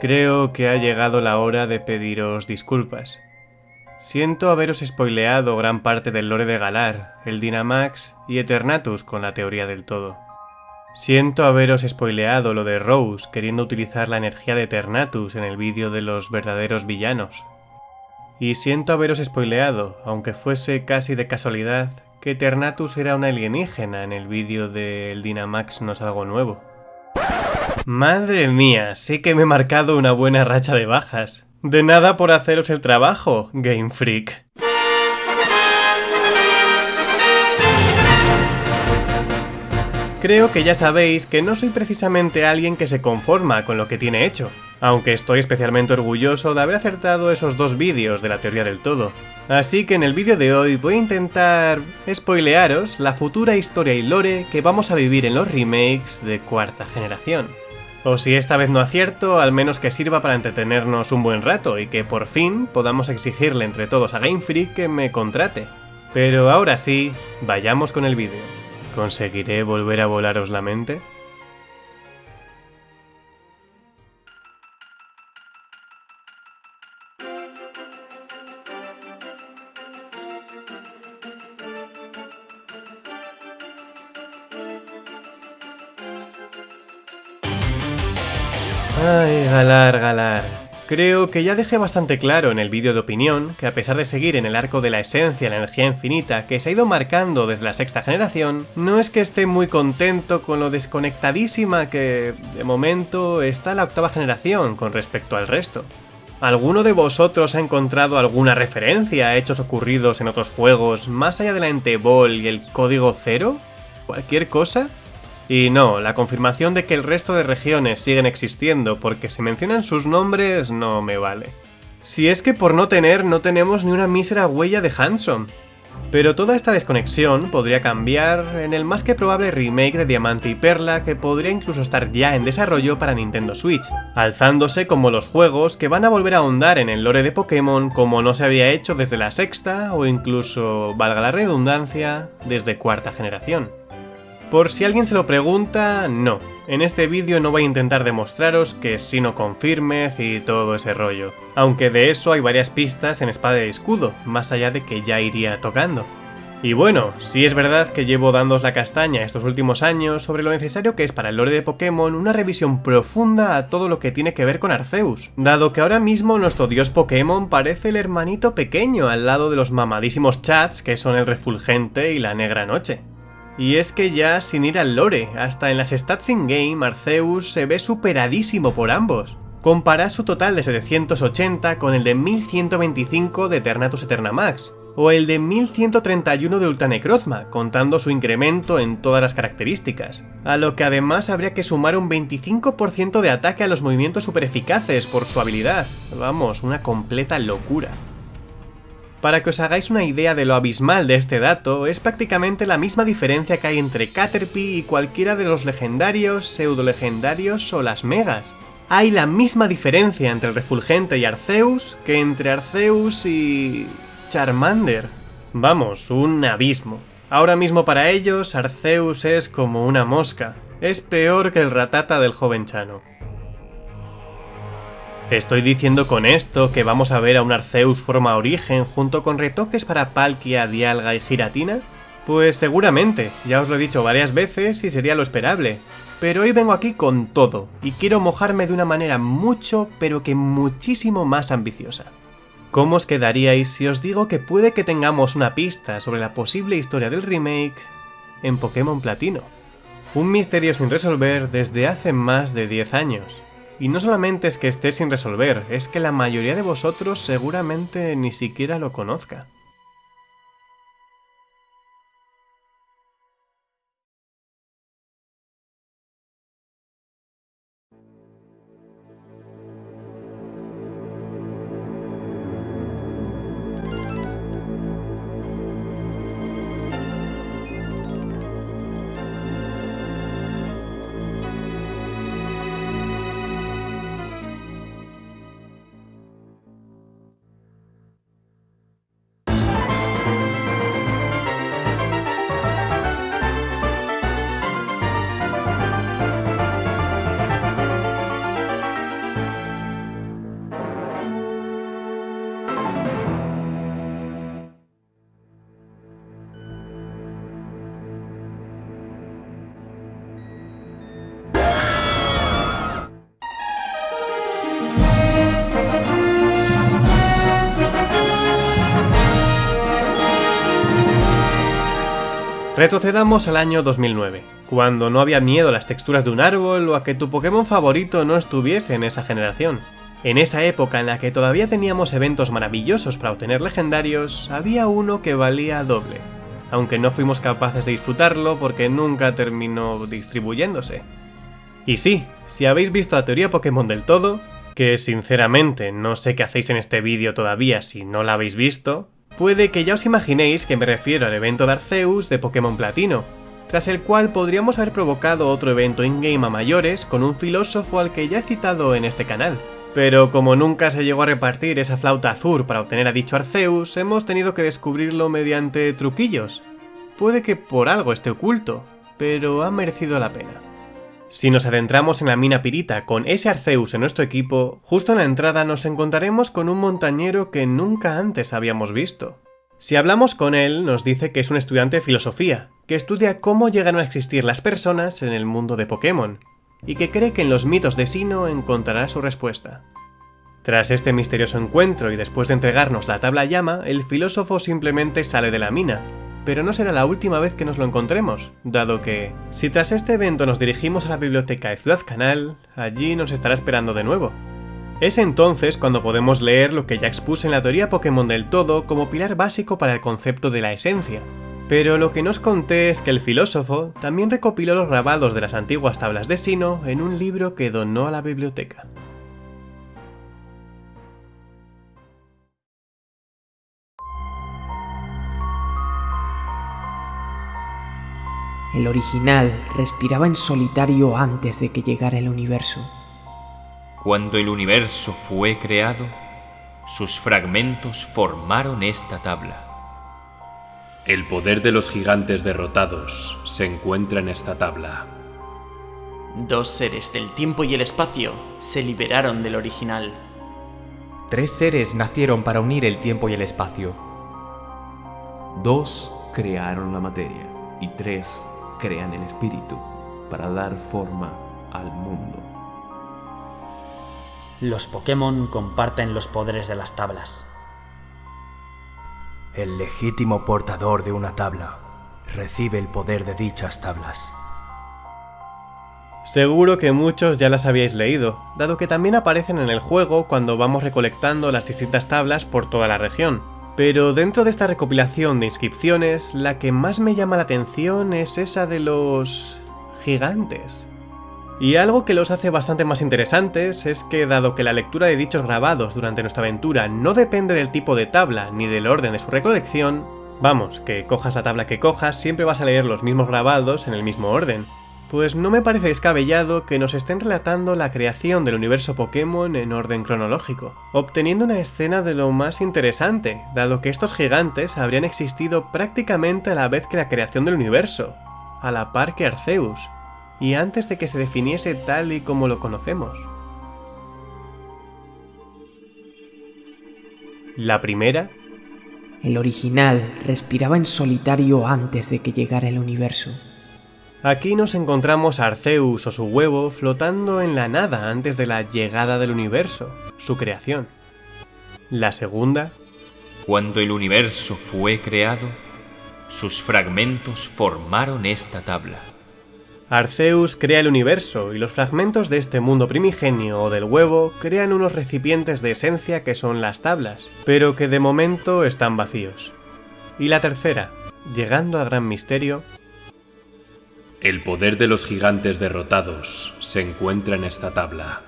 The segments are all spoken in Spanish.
Creo que ha llegado la hora de pediros disculpas. Siento haberos spoileado gran parte del lore de Galar, el Dynamax y Eternatus con la teoría del todo. Siento haberos spoileado lo de Rose queriendo utilizar la energía de Eternatus en el vídeo de los verdaderos villanos. Y siento haberos spoileado, aunque fuese casi de casualidad, que Eternatus era una alienígena en el vídeo de El Dynamax no es algo nuevo. Madre mía, sí que me he marcado una buena racha de bajas. De nada por haceros el trabajo, Game Freak. Creo que ya sabéis que no soy precisamente alguien que se conforma con lo que tiene hecho, aunque estoy especialmente orgulloso de haber acertado esos dos vídeos de la teoría del todo. Así que en el vídeo de hoy voy a intentar spoilearos la futura historia y lore que vamos a vivir en los remakes de cuarta generación. O si esta vez no acierto, al menos que sirva para entretenernos un buen rato y que por fin podamos exigirle entre todos a Game Freak que me contrate. Pero ahora sí, vayamos con el vídeo. ¿Conseguiré volver a volaros la mente? Ay, Galar, Galar. Creo que ya dejé bastante claro en el vídeo de opinión que a pesar de seguir en el arco de la esencia, la energía infinita que se ha ido marcando desde la sexta generación, no es que esté muy contento con lo desconectadísima que, de momento, está la octava generación con respecto al resto. ¿Alguno de vosotros ha encontrado alguna referencia a hechos ocurridos en otros juegos más allá de la Entebol y el código cero? ¿Cualquier cosa? Y no, la confirmación de que el resto de regiones siguen existiendo porque se mencionan sus nombres no me vale. Si es que por no tener no tenemos ni una mísera huella de Hanson. Pero toda esta desconexión podría cambiar en el más que probable remake de Diamante y Perla que podría incluso estar ya en desarrollo para Nintendo Switch, alzándose como los juegos que van a volver a ahondar en el lore de Pokémon como no se había hecho desde la sexta o incluso, valga la redundancia, desde cuarta generación. Por si alguien se lo pregunta, no. En este vídeo no voy a intentar demostraros que si no confirmez y todo ese rollo. Aunque de eso hay varias pistas en Espada y Escudo, más allá de que ya iría tocando. Y bueno, sí es verdad que llevo dándos la castaña estos últimos años sobre lo necesario que es para el lore de Pokémon una revisión profunda a todo lo que tiene que ver con Arceus, dado que ahora mismo nuestro dios Pokémon parece el hermanito pequeño al lado de los mamadísimos chats que son el Refulgente y la Negra Noche. Y es que ya sin ir al lore, hasta en las stats in-game Arceus se ve superadísimo por ambos. Compara su total de 780 con el de 1125 de Eternatus Eternamax, o el de 1131 de Ultanecrozma, contando su incremento en todas las características. A lo que además habría que sumar un 25% de ataque a los movimientos super eficaces por su habilidad. Vamos, una completa locura. Para que os hagáis una idea de lo abismal de este dato, es prácticamente la misma diferencia que hay entre Caterpie y cualquiera de los legendarios, pseudo-legendarios o las megas. Hay la misma diferencia entre el Refulgente y Arceus que entre Arceus y... Charmander. Vamos, un abismo. Ahora mismo para ellos, Arceus es como una mosca. Es peor que el ratata del joven Chano. ¿Estoy diciendo con esto que vamos a ver a un Arceus forma origen junto con retoques para Palkia, Dialga y Giratina? Pues seguramente, ya os lo he dicho varias veces y sería lo esperable. Pero hoy vengo aquí con todo, y quiero mojarme de una manera mucho, pero que muchísimo más ambiciosa. ¿Cómo os quedaríais si os digo que puede que tengamos una pista sobre la posible historia del remake en Pokémon Platino? Un misterio sin resolver desde hace más de 10 años. Y no solamente es que esté sin resolver, es que la mayoría de vosotros seguramente ni siquiera lo conozca. Retrocedamos al año 2009, cuando no había miedo a las texturas de un árbol o a que tu Pokémon favorito no estuviese en esa generación. En esa época en la que todavía teníamos eventos maravillosos para obtener legendarios, había uno que valía doble, aunque no fuimos capaces de disfrutarlo porque nunca terminó distribuyéndose. Y sí, si habéis visto la teoría Pokémon del todo, que sinceramente no sé qué hacéis en este vídeo todavía si no la habéis visto, Puede que ya os imaginéis que me refiero al evento de Arceus de Pokémon Platino, tras el cual podríamos haber provocado otro evento in-game a mayores con un filósofo al que ya he citado en este canal. Pero como nunca se llegó a repartir esa flauta azul para obtener a dicho Arceus, hemos tenido que descubrirlo mediante truquillos. Puede que por algo esté oculto, pero ha merecido la pena. Si nos adentramos en la mina pirita con ese Arceus en nuestro equipo, justo en la entrada nos encontraremos con un montañero que nunca antes habíamos visto. Si hablamos con él, nos dice que es un estudiante de filosofía, que estudia cómo llegan a existir las personas en el mundo de Pokémon, y que cree que en los mitos de Sino encontrará su respuesta. Tras este misterioso encuentro y después de entregarnos la tabla llama, el filósofo simplemente sale de la mina, pero no será la última vez que nos lo encontremos, dado que, si tras este evento nos dirigimos a la biblioteca de Ciudad Canal, allí nos estará esperando de nuevo. Es entonces cuando podemos leer lo que ya expuse en la teoría Pokémon del todo como pilar básico para el concepto de la esencia. Pero lo que nos conté es que el filósofo también recopiló los grabados de las antiguas tablas de Sino en un libro que donó a la biblioteca. El original respiraba en solitario antes de que llegara el universo. Cuando el universo fue creado, sus fragmentos formaron esta tabla. El poder de los gigantes derrotados se encuentra en esta tabla. Dos seres del tiempo y el espacio se liberaron del original. Tres seres nacieron para unir el tiempo y el espacio. Dos crearon la materia y tres crean el espíritu para dar forma al mundo. Los Pokémon comparten los poderes de las tablas. El legítimo portador de una tabla recibe el poder de dichas tablas. Seguro que muchos ya las habíais leído, dado que también aparecen en el juego cuando vamos recolectando las distintas tablas por toda la región. Pero dentro de esta recopilación de inscripciones, la que más me llama la atención es esa de los... gigantes. Y algo que los hace bastante más interesantes es que dado que la lectura de dichos grabados durante nuestra aventura no depende del tipo de tabla ni del orden de su recolección, vamos, que cojas la tabla que cojas siempre vas a leer los mismos grabados en el mismo orden, pues no me parece descabellado que nos estén relatando la creación del universo Pokémon en orden cronológico, obteniendo una escena de lo más interesante, dado que estos gigantes habrían existido prácticamente a la vez que la creación del universo, a la par que Arceus, y antes de que se definiese tal y como lo conocemos. La primera... El original respiraba en solitario antes de que llegara el universo. Aquí nos encontramos a Arceus o su huevo flotando en la nada antes de la llegada del universo, su creación. La segunda... Cuando el universo fue creado, sus fragmentos formaron esta tabla. Arceus crea el universo y los fragmentos de este mundo primigenio o del huevo crean unos recipientes de esencia que son las tablas, pero que de momento están vacíos. Y la tercera, llegando al gran misterio, el poder de los gigantes derrotados se encuentra en esta tabla.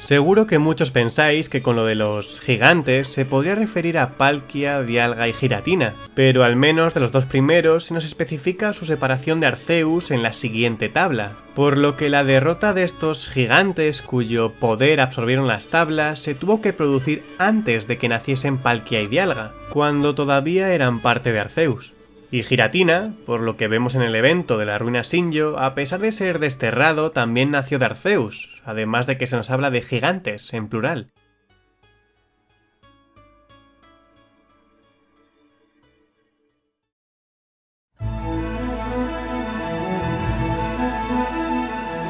Seguro que muchos pensáis que con lo de los gigantes se podría referir a Palkia, Dialga y Giratina, pero al menos de los dos primeros se nos especifica su separación de Arceus en la siguiente tabla, por lo que la derrota de estos gigantes cuyo poder absorbieron las tablas se tuvo que producir antes de que naciesen Palkia y Dialga, cuando todavía eran parte de Arceus. Y Giratina, por lo que vemos en el evento de la ruina Sinjo, a pesar de ser desterrado, también nació de Arceus, además de que se nos habla de gigantes, en plural.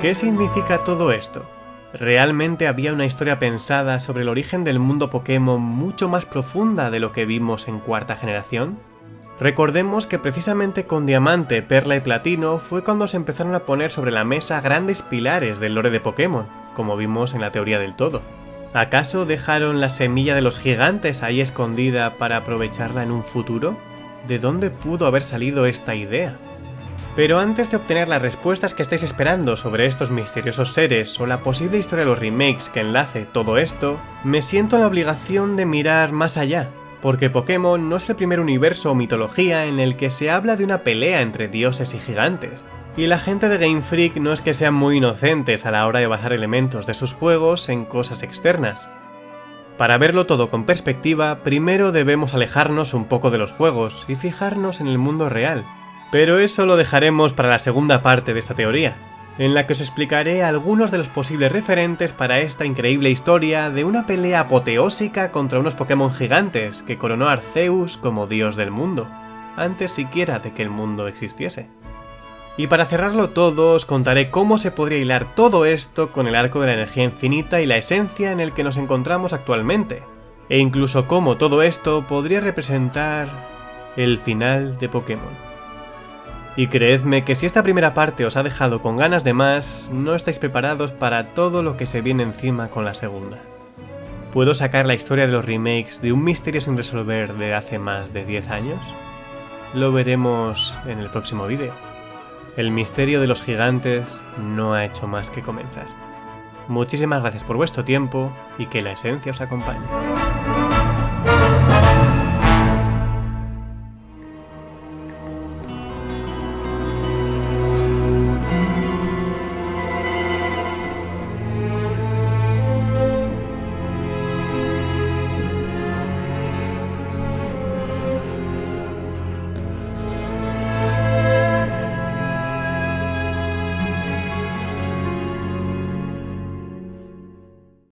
¿Qué significa todo esto? ¿Realmente había una historia pensada sobre el origen del mundo Pokémon mucho más profunda de lo que vimos en cuarta generación? Recordemos que precisamente con Diamante, Perla y Platino fue cuando se empezaron a poner sobre la mesa grandes pilares del lore de Pokémon, como vimos en la teoría del todo. ¿Acaso dejaron la semilla de los gigantes ahí escondida para aprovecharla en un futuro? ¿De dónde pudo haber salido esta idea? Pero antes de obtener las respuestas que estáis esperando sobre estos misteriosos seres o la posible historia de los remakes que enlace todo esto, me siento en la obligación de mirar más allá porque Pokémon no es el primer universo o mitología en el que se habla de una pelea entre dioses y gigantes. Y la gente de Game Freak no es que sean muy inocentes a la hora de basar elementos de sus juegos en cosas externas. Para verlo todo con perspectiva, primero debemos alejarnos un poco de los juegos y fijarnos en el mundo real. Pero eso lo dejaremos para la segunda parte de esta teoría en la que os explicaré algunos de los posibles referentes para esta increíble historia de una pelea apoteósica contra unos Pokémon gigantes que coronó a Arceus como dios del mundo, antes siquiera de que el mundo existiese. Y para cerrarlo todo os contaré cómo se podría hilar todo esto con el arco de la energía infinita y la esencia en el que nos encontramos actualmente, e incluso cómo todo esto podría representar el final de Pokémon. Y creedme que si esta primera parte os ha dejado con ganas de más, no estáis preparados para todo lo que se viene encima con la segunda. ¿Puedo sacar la historia de los remakes de un misterio sin resolver de hace más de 10 años? Lo veremos en el próximo vídeo. El misterio de los gigantes no ha hecho más que comenzar. Muchísimas gracias por vuestro tiempo y que la esencia os acompañe.